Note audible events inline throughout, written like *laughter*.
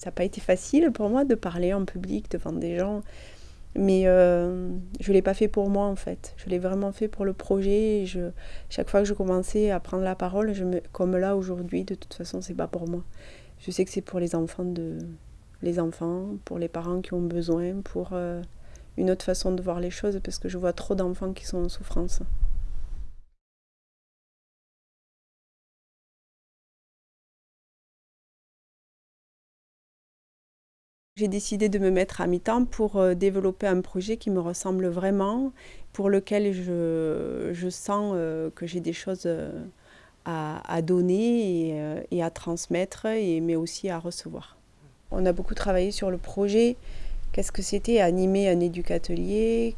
Ça n'a pas été facile pour moi de parler en public devant des gens, mais euh, je ne l'ai pas fait pour moi en fait. Je l'ai vraiment fait pour le projet. je, chaque fois que je commençais à prendre la parole, comme là aujourd'hui, de toute façon, c'est pas pour moi. Je sais que c'est pour les enfants, de, les enfants, pour les parents qui ont besoin, pour euh, une autre façon de voir les choses, parce que je vois trop d'enfants qui sont en souffrance. J'ai décidé de me mettre à mi-temps pour euh, développer un projet qui me ressemble vraiment, pour lequel je, je sens euh, que j'ai des choses euh, à, à donner et, et, à transmettre, et, mais aussi à recevoir. On a beaucoup travaillé sur le projet. Qu'est-ce que c'était animer un éducatelier?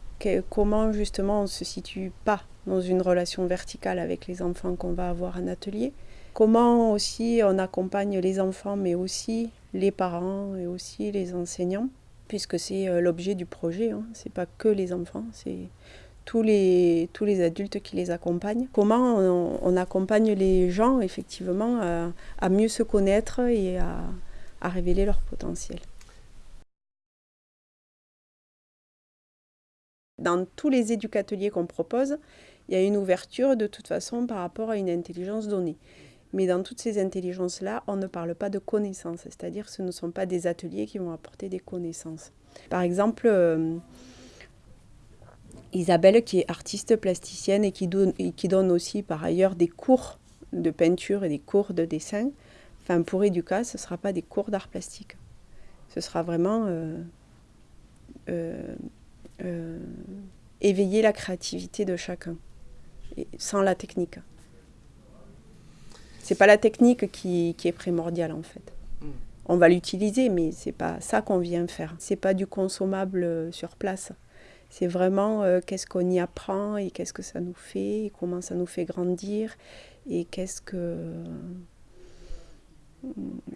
Comment justement on ne se situe pas dans une relation verticale avec les enfants qu'on va avoir en atelier? Comment aussi on accompagne les enfants, mais aussi les parents et aussi les enseignants, puisque c'est euh, l'objet du projet. Hein. Ce n'est pas que les enfants, c'est tous les, tous les adultes qui les accompagnent. Comment on, accompagne les gens, effectivement, à, mieux se connaître et à, à révéler leur potentiel. Dans tous les éducateliers qu'on propose, il y a une ouverture de toute façon par rapport à une intelligence donnée. Mais dans toutes ces intelligences-là, on ne parle pas de connaissances, c'est-à-dire ce ne sont pas des ateliers qui vont apporter des connaissances. Par exemple, euh, Isabelle, qui est artiste plasticienne et qui, donne, aussi par ailleurs des cours de peinture et des cours de dessin, enfin pour Educa, ce ne sera pas des cours d'art plastique. Ce sera vraiment euh, euh, éveiller la créativité de chacun, sans la technique. C'est pas la technique qui, qui, est primordiale en fait. Mm. On va l'utiliser, mais c'est pas ça qu'on vient faire. C'est pas du consommable euh, sur place. C'est vraiment euh, qu'est-ce qu'on y apprend et qu'est-ce que ça nous fait, et comment ça nous fait grandir et qu'est-ce que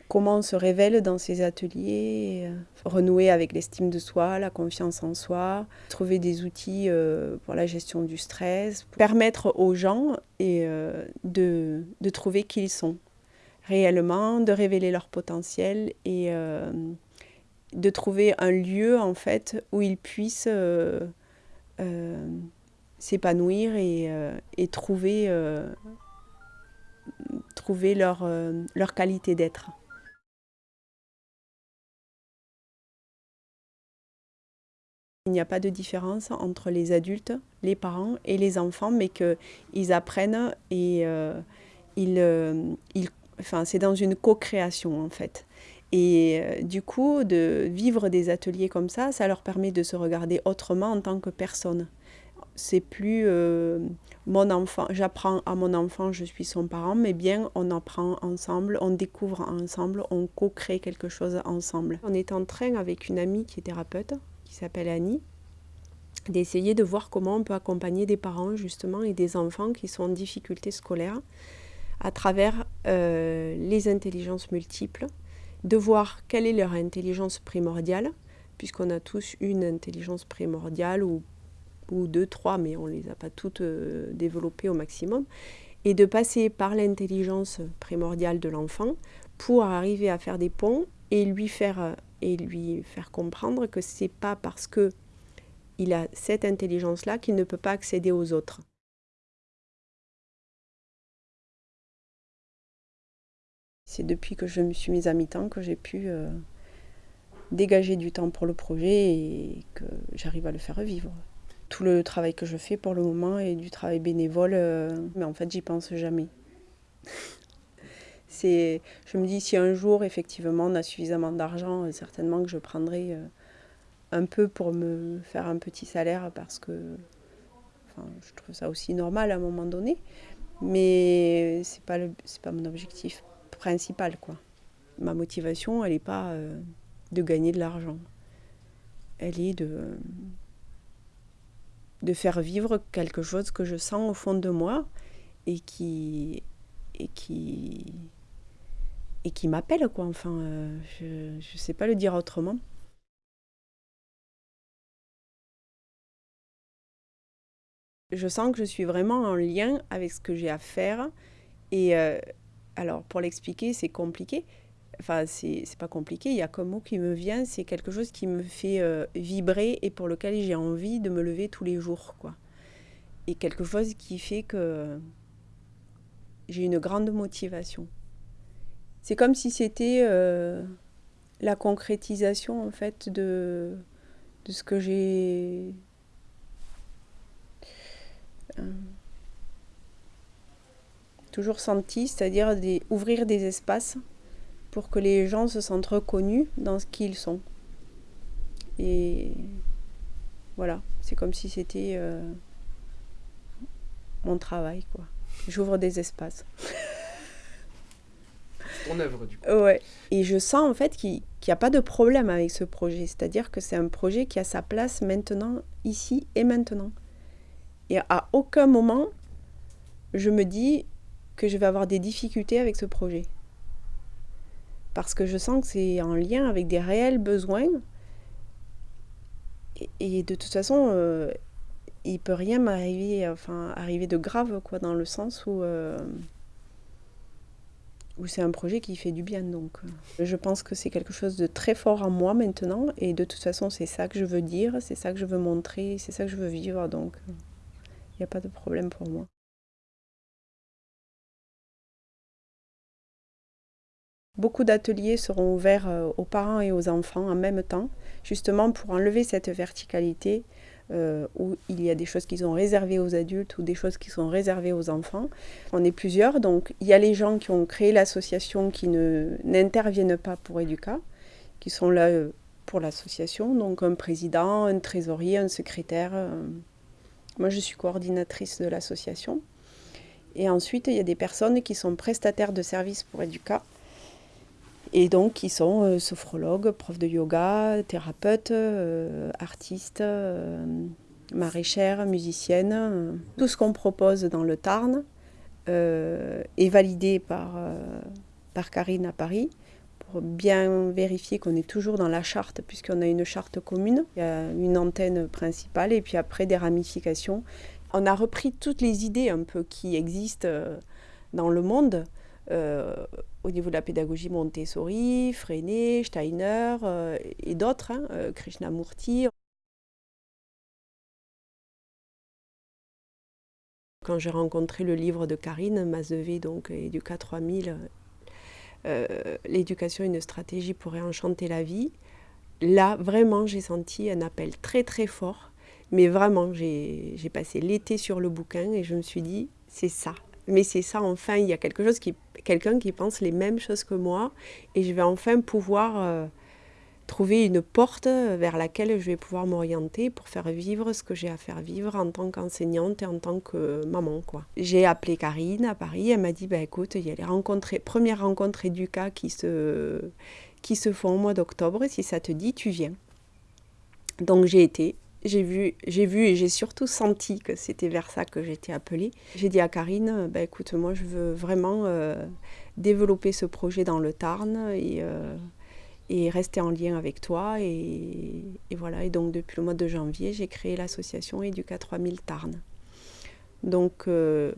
comment on se révèle dans ces ateliers, euh, renouer avec l'estime de soi, la confiance en soi, trouver des outils euh, pour la gestion du stress, permettre aux gens euh, de, de trouver qui ils sont réellement, de révéler leur potentiel et de trouver un lieu en fait où ils puissent s'épanouir et, et, trouver trouver leur, euh, leur qualité d'être. Il n'y a pas de différence entre les adultes, les parents et les enfants, mais qu'ils apprennent et euh, ils, euh, ils, enfin, c'est dans une co-création en fait. Et du coup, de vivre des ateliers comme ça, ça leur permet de se regarder autrement en tant que personne c'est plus euh, mon enfant, j'apprends à mon enfant, je suis son parent, mais bien on apprend ensemble, on découvre ensemble, on co-crée quelque chose ensemble. On est en train avec une amie qui est thérapeute, qui s'appelle Annie, d'essayer de voir comment on peut accompagner des parents justement et des enfants qui sont en difficulté scolaire à travers euh, les intelligences multiples, de voir quelle est leur intelligence primordiale, puisqu'on a tous une intelligence primordiale ou ou deux, trois, mais on ne les a pas toutes euh, développées au maximum, et de passer par l'intelligence primordiale de l'enfant pour arriver à faire des ponts et lui faire, et lui faire comprendre que ce n'est pas parce que il a cette intelligence-là qu'il ne peut pas accéder aux autres. C'est depuis que je me suis mise à mi-temps que j'ai pu euh, dégager du temps pour le projet et que j'arrive à le faire vivre tout le travail que je fais pour le moment est du travail bénévole, euh, mais en fait, j'y pense jamais. *laughs* c'est, je me dis, si un jour, effectivement, on a suffisamment d'argent, euh, certainement que je prendrai euh, un peu pour me faire un petit salaire parce que enfin, je trouve ça aussi normal à un moment donné. Mais ce n'est pas, pas mon objectif principal. Quoi. Ma motivation, elle n'est pas de gagner de l'argent. Elle est de de faire vivre quelque chose que je sens au fond de moi et qui et qui et qui m'appelle quoi. Enfin euh, je ne sais pas le dire autrement. Je sens que je suis vraiment en lien avec ce que j'ai à faire et euh, alors pour l'expliquer c'est compliqué enfin c'est pas compliqué, il y a comme mot qui me vient, c'est quelque chose qui me fait euh, vibrer et pour lequel j'ai envie de me lever tous les jours, quoi. Et quelque chose qui fait que j'ai une grande motivation. C'est comme si c'était euh, la concrétisation en fait de, de ce que j'ai euh, toujours senti, c'est-à-dire ouvrir des espaces pour que les gens se sentent reconnus dans ce qu'ils sont. Et voilà, c'est comme si c'était euh, mon travail, quoi. J'ouvre des espaces. Ton œuvre, du coup. Ouais. Et je sens en fait qu'il n'y a pas de problème avec ce projet. C'est-à-dire que c'est un projet qui a sa place maintenant, ici et maintenant. Et à aucun moment, je me dis que je vais avoir des difficultés avec ce projet. Parce que je sens que c'est en lien avec des réels besoins. Et, de toute façon, euh, il peut rien m'arriver, enfin, arriver de grave, quoi, dans le sens où, euh, où c'est un projet qui fait du bien. Donc, euh. je pense que c'est quelque chose de très fort en moi maintenant. Et de toute façon, c'est ça que je veux dire, c'est ça que je veux montrer, c'est ça que je veux vivre. Donc, il n'y a pas de problème pour moi. Beaucoup d'ateliers seront ouverts euh, aux parents et aux enfants en même temps, justement pour enlever cette verticalité euh, où il y a des choses qui sont réservées aux adultes ou des choses qui sont réservées aux enfants. On est plusieurs, donc il y a les gens qui ont créé l'association qui n'interviennent pas pour Educa, qui sont là euh, pour l'association, donc un président, un trésorier, un secrétaire. Moi, je suis coordinatrice de l'association. Et ensuite, il y a des personnes qui sont prestataires de services pour Educa, et donc qui sont euh, sophrologues, profs de yoga, thérapeutes, euh, artistes, euh, maraîchères, musiciennes. Tout ce qu'on propose dans le Tarn est validé par, par Karine à Paris pour bien vérifier qu'on est toujours dans la charte, puisqu'on a une charte commune. Il y a une antenne principale et puis après des ramifications. On a repris toutes les idées un peu qui existent dans le monde euh, au niveau de la pédagogie Montessori, Freinet, Steiner euh, et d'autres, hein, euh, Krishnamurti. Quand j'ai rencontré le livre de Karine Mazevé, donc Educa 3000, L'éducation, une stratégie pour réenchanter la vie, là, vraiment, j'ai senti un appel très très fort. Mais vraiment, j'ai passé l'été sur le bouquin et je me suis dit, c'est ça, mais c'est ça, enfin, il y a quelque chose qui, quelqu'un qui pense les mêmes choses que moi, et je vais enfin pouvoir euh, trouver une porte vers laquelle je vais pouvoir m'orienter pour faire vivre ce que j'ai à faire vivre en tant qu'enseignante et en tant que maman, quoi. J'ai appelé Karine à Paris, elle m'a dit, bah, écoute, il y a les rencontres, premières rencontres éduca qui se, qui se font au mois d'octobre, si ça te dit, tu viens. Donc j'ai été, j'ai vu, j'ai vu et j'ai surtout senti que c'était vers ça que j'étais appelée. J'ai dit à Karine, bah, écoute, moi je veux vraiment euh, développer ce projet dans le Tarn et, euh, rester en lien avec toi. Et, voilà, et donc depuis le mois de janvier, j'ai créé l'association Educa 3000 Tarn. Donc euh,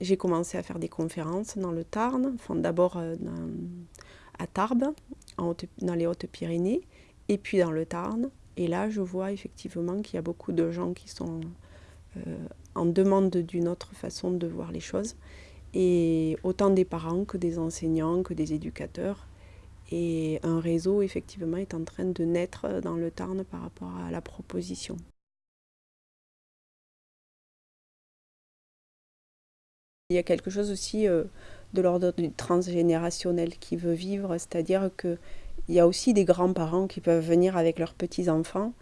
j'ai commencé à faire des conférences dans le Tarn, enfin, d'abord à Tarbes, dans les Hautes-Pyrénées, et puis dans le Tarn. Et là, je vois effectivement qu'il y a beaucoup de gens qui sont euh, en demande d'une autre façon de voir les choses. Et autant des parents que des enseignants, que des éducateurs. Et un réseau, effectivement, est en train de naître dans le Tarn par rapport à la proposition. Il y a quelque chose aussi euh, de l'ordre transgénérationnel qui veut vivre, c'est-à-dire que il y a aussi des grands-parents qui peuvent venir avec leurs petits-enfants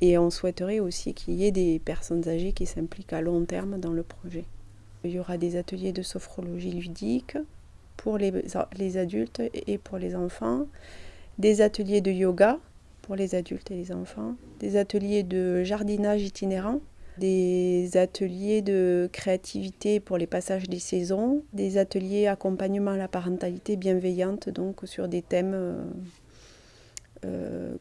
et on souhaiterait aussi qu'il y ait des personnes âgées qui s'impliquent à long terme dans le projet. Il y aura des ateliers de sophrologie ludique pour les, les adultes et pour les enfants, des ateliers de yoga pour les adultes et les enfants, des ateliers de jardinage itinérant, des ateliers de créativité pour les passages des saisons, des ateliers accompagnement à la parentalité bienveillante, donc sur des thèmes euh,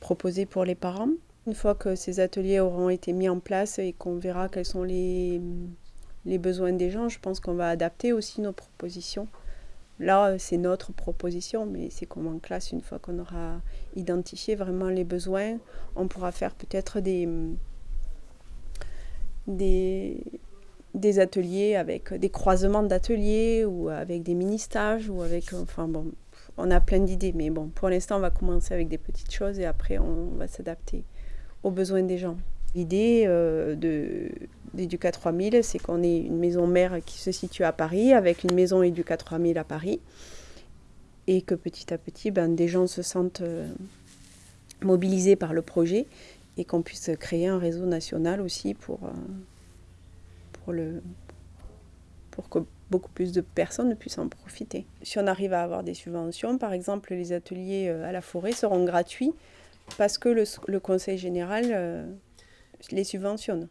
proposés pour les parents. Une fois que ces ateliers auront été mis en place et qu'on verra quels sont les, les besoins des gens, je pense qu'on va adapter aussi nos propositions Là, c'est notre proposition, mais c'est comme en classe, une fois qu'on aura identifié vraiment les besoins, on pourra faire peut-être des, des, des ateliers avec des croisements d'ateliers ou avec des mini-stages ou avec, enfin bon, on a plein d'idées, mais bon, pour l'instant, on va commencer avec des petites choses et après, on va s'adapter aux besoins des gens. L'idée euh, d'Educa 3000, c'est qu'on ait une maison mère qui se situe à Paris avec une maison Educa 3000 à Paris et que petit à petit, ben, des gens se sentent euh, mobilisés par le projet et qu'on puisse créer un réseau national aussi pour, euh, pour, que beaucoup plus de personnes puissent en profiter. Si on arrive à avoir des subventions, par exemple, les ateliers à la forêt seront gratuits parce que le, le Conseil général les subventionne.